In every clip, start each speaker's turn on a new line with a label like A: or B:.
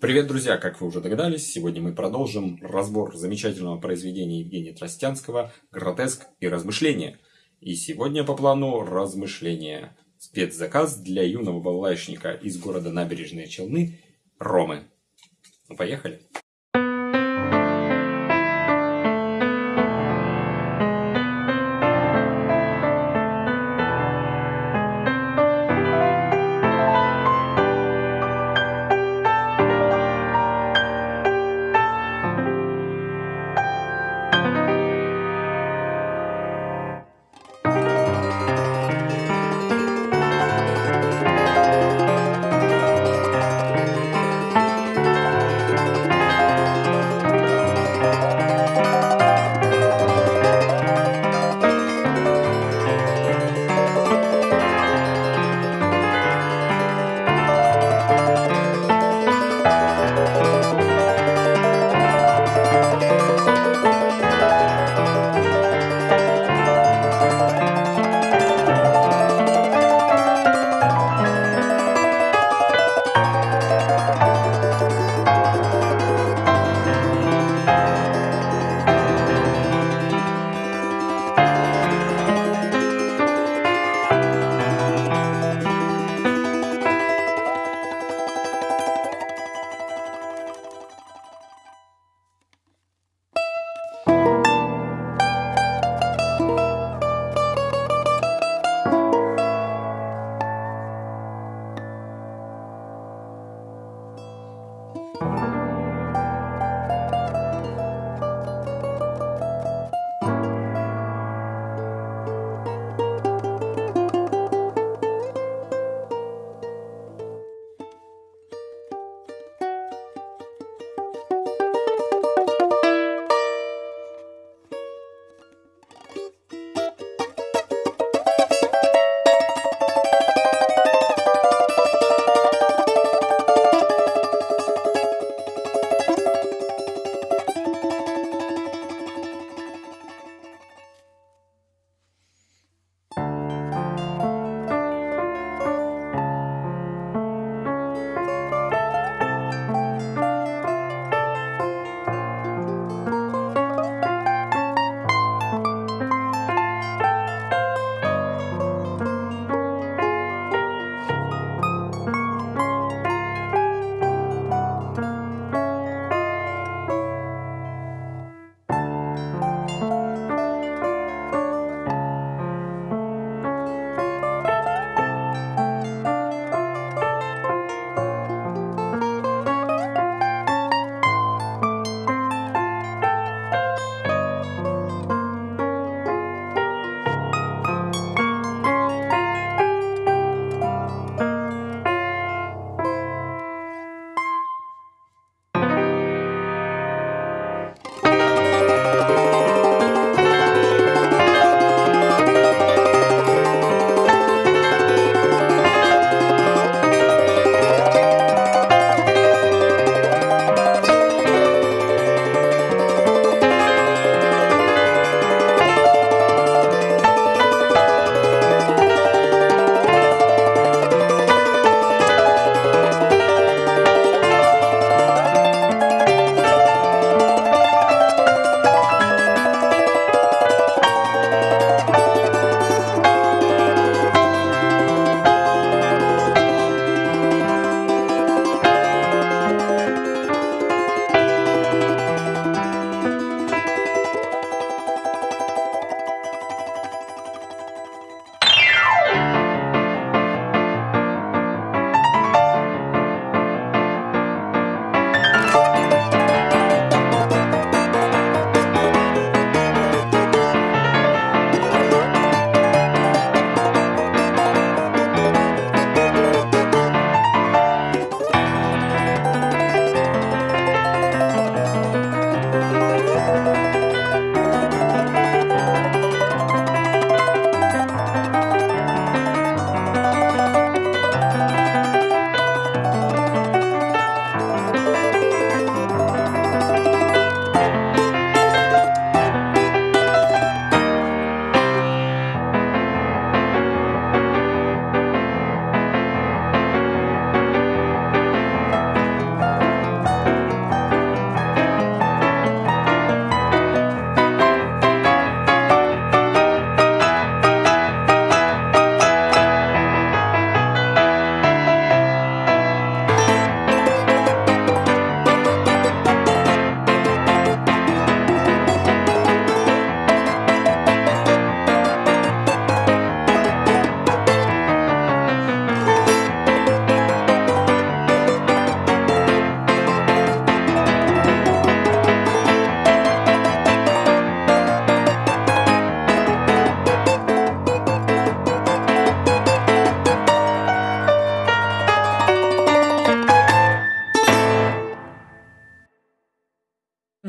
A: Привет, друзья! Как вы уже догадались, сегодня мы продолжим разбор замечательного произведения Евгения Тростянского «Гротеск и размышления». И сегодня по плану размышления. Спецзаказ для юного балалайшника из города Набережные Челны Ромы. Ну, поехали!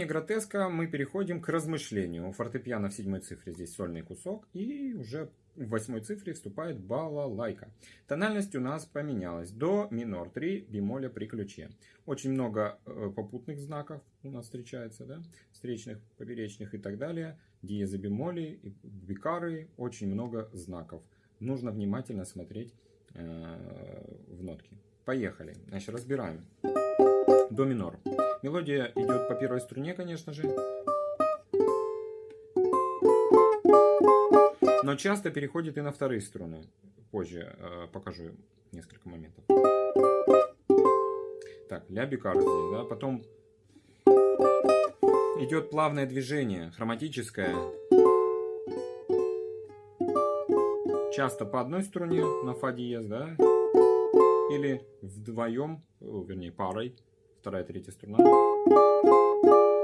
B: Завершение гротеска мы переходим к размышлению. У фортепиано в седьмой цифре здесь сольный кусок, и уже в восьмой цифре вступает балалайка. Тональность у нас поменялась. До минор 3 бемоля при ключе. Очень много э, попутных знаков у нас встречается, да? встречных, поперечных и так далее. Диезы бемоли, бикары, очень много знаков. Нужно внимательно смотреть э, в нотки. Поехали. Значит, разбираем. До минор. Мелодия идет по первой струне, конечно же. Но часто переходит и на вторые струны. Позже э, покажу несколько моментов. Так, ля бикар здесь, да. Потом идет плавное движение, хроматическое. Часто по одной струне на фа диез, да. Или вдвоем, вернее парой вторая, третья струна,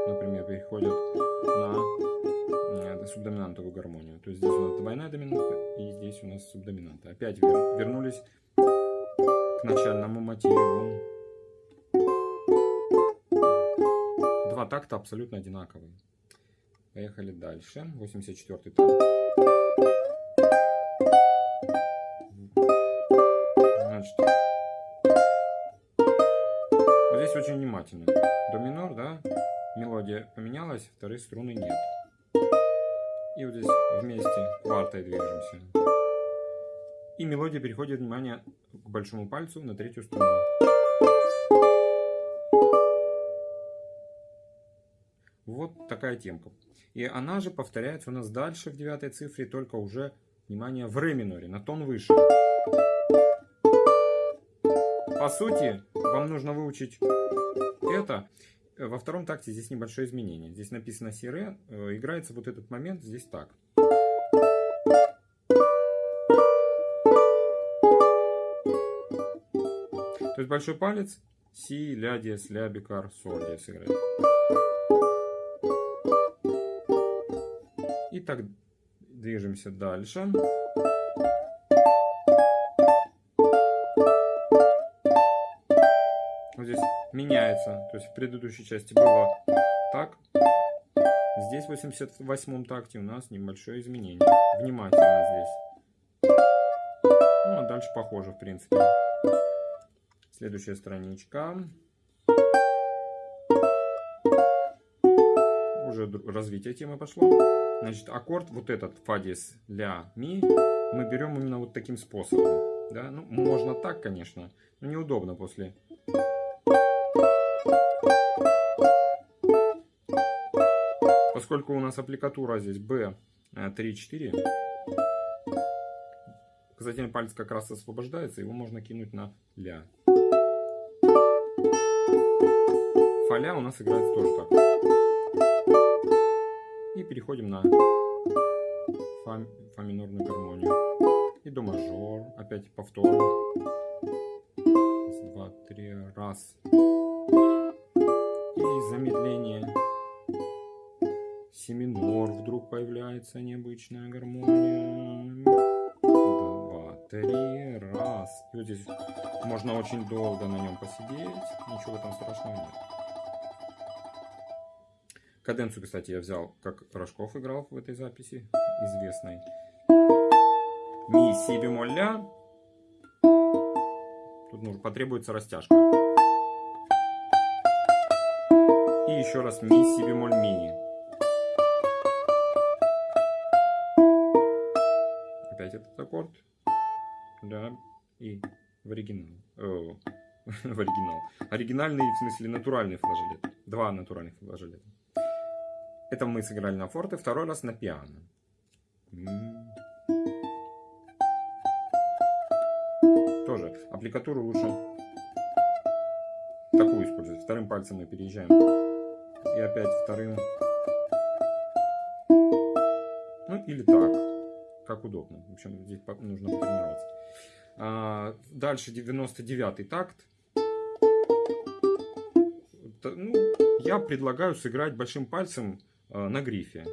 B: например, переходят на э, субдоминантовую гармонию. То есть здесь у нас двойная доминанта и здесь у нас субдоминанта. Опять вер, вернулись к начальному мотиву. Два такта абсолютно одинаковые. Поехали дальше. 84 такт. Очень внимательно. До минор, да, мелодия поменялась, вторые струны нет. И вот здесь вместе квартой движемся. И мелодия переходит внимание к большому пальцу на третью струну. Вот такая темка. И она же повторяется у нас дальше в девятой цифре, только уже, внимание, в ре миноре, на тон выше. По сути, вам нужно выучить это. Во втором такте здесь небольшое изменение. Здесь написано си ре, э, играется вот этот момент здесь так. То есть большой палец си, ля, диез, ля, бикар, соль диез играет. И так движемся дальше. Меняется. То есть в предыдущей части было так. Здесь в 88-м такте у нас небольшое изменение. Внимательно здесь. Ну, а дальше похоже, в принципе. Следующая страничка. Уже развитие темы пошло. Значит, аккорд вот этот фа диез ля ми мы берем именно вот таким способом. Да? Ну, можно так, конечно, но неудобно после Поскольку у нас аппликатура здесь B3-4, указательный палец как раз освобождается, его можно кинуть на ля. Фаля у нас играется тоже так. И переходим на фа, фа минорную гармонию. И до мажор, опять повтор. Раз, два, три, раз. Замедление си минор вдруг появляется необычная гармония. Два, три, раз. И вот здесь можно очень долго на нем посидеть. Ничего там страшного нет. Каденцию, кстати, я взял, как Рожков играл в этой записи, известной. Ми, си бемоль, ля. Тут нужно, потребуется растяжка. И еще раз ми, си бемоль, ми. опять этот аккорд. Да, и в оригинал. О, в оригинал. Оригинальный, в смысле, натуральный флажолет. Два натуральных флажолета. Это мы сыграли на форте, второй раз на пиано. Тоже аппликатуру лучше такую использовать. Вторым пальцем мы переезжаем. И опять вторым. Ну или так как удобно. В общем, здесь нужно потренироваться. А, дальше 99-й такт. Ну, я предлагаю сыграть большим пальцем а, на грифе.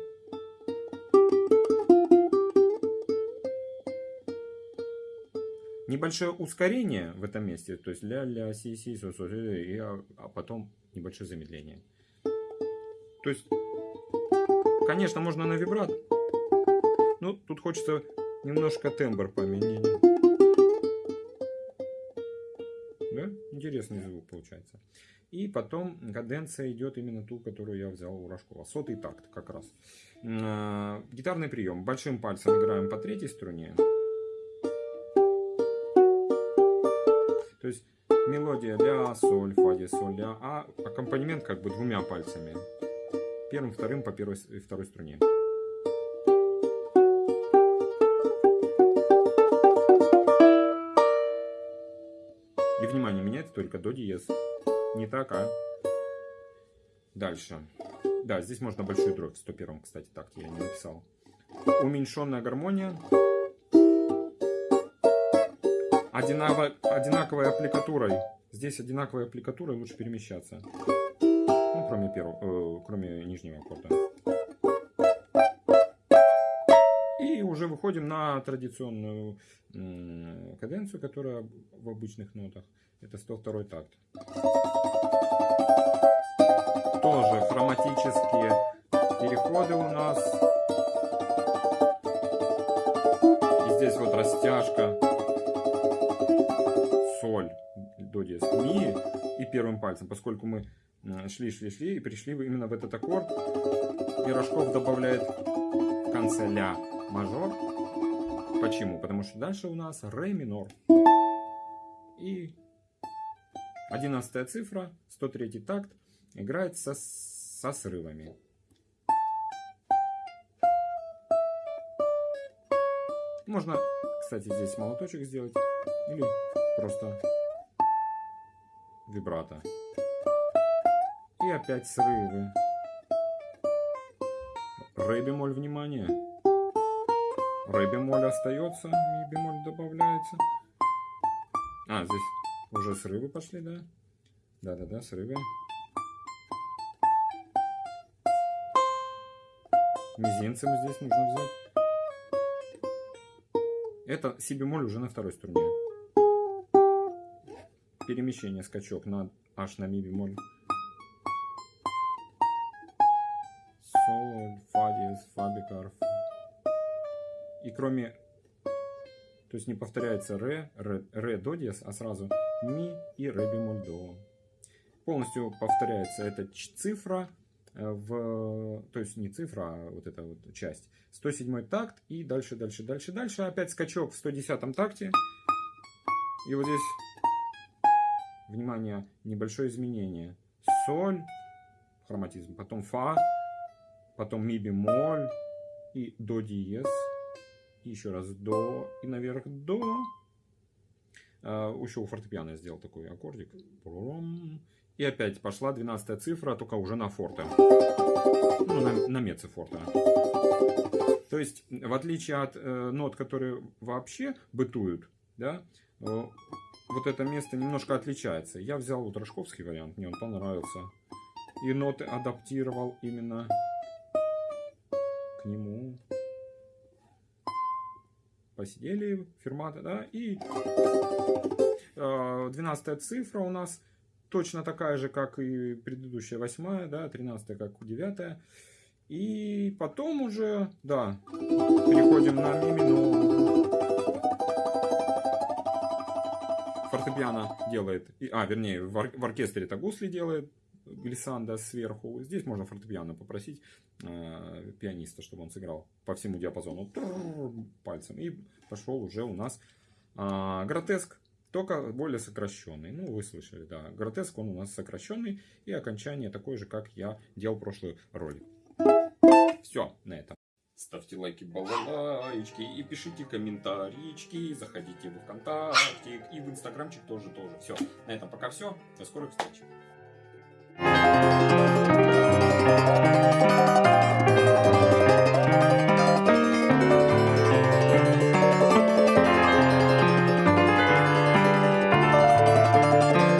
B: Небольшое ускорение в этом месте, то есть ля-ля, си-си, со-со, а, а потом небольшое замедление. То есть, конечно, можно на вибрат. Но тут хочется немножко тембр поменять. Да? Интересный звук получается. И потом каденция идет именно ту, которую я взял у Рожкова. Сотый такт как раз. Э, гитарный прием. Большим пальцем играем по третьей струне. То есть мелодия ля, соль, фа, диез, соль, ля, а аккомпанемент как бы двумя пальцами. Первым, вторым по первой и второй струне. И внимание, меняется только до диез. Не так, а дальше. Да, здесь можно большую дробь. В 101, кстати, так я не написал. Уменьшенная гармония. Одинаково, одинаковой аппликатурой. Здесь одинаковой аппликатурой лучше перемещаться. Кроме, первого, э, кроме нижнего аккорда. И уже выходим на традиционную э, каденцию, которая в обычных нотах. Это 102 такт. Тоже хроматические переходы у нас. И здесь вот растяжка. Соль, до диез, ми и первым пальцем. Поскольку мы шли, шли, шли и пришли именно в этот аккорд. И Рожков добавляет в конце ля мажор. Почему? Потому что дальше у нас ре минор. И Одиннадцатая цифра, 103 такт, играет со, со срывами. Можно, кстати, здесь молоточек сделать или просто вибрато. И опять срывы. Ре бемоль, внимание. Ре бемоль остается, ми бемоль добавляется. А, здесь уже срывы пошли, да? Да-да-да, срывы. Мизинцем здесь нужно взять. Это си бемоль уже на второй струне. Перемещение, скачок на аж на ми бемоль. Бикарф. И кроме то есть не повторяется ре, ре, ре до диез, а сразу ми и ре бемоль до. Полностью повторяется эта цифра э, в, то есть не цифра, а вот эта вот часть. 107 такт и дальше, дальше, дальше, дальше. Опять скачок в 110 такте. И вот здесь, внимание, небольшое изменение. Соль, хроматизм, потом фа, потом ми бемоль и до диез еще раз до и наверх до. Uh, еще у фортепиано я сделал такой аккордик. И опять пошла 12 цифра, только уже на форте. Ну, на, на меце форте. То есть, в отличие от э, нот, которые вообще бытуют, да, э, вот это место немножко отличается. Я взял вот рожковский вариант, мне он понравился. И ноты адаптировал именно нему посидели, фермата, да, и э, 12 цифра у нас точно такая же, как и предыдущая восьмая, да, 13 как девятая. И потом уже, да, переходим на ми. Фортепиано делает, а, вернее, в, в оркестре это гусли делает, глиссанда сверху. Здесь можно фортепиано попросить э, пианиста, чтобы он сыграл по всему диапазону пальцем. И пошел уже у нас э, гротеск, только более сокращенный. Ну, вы слышали, да. Гротеск, он у нас сокращенный. И окончание такое же, как я делал прошлый ролик. Все, на этом. Ставьте лайки, балалайки и пишите комментарийчики. Заходите в ВКонтакте и в Инстаграмчик тоже, тоже. Все, на этом пока все. До скорых встреч. Thank you.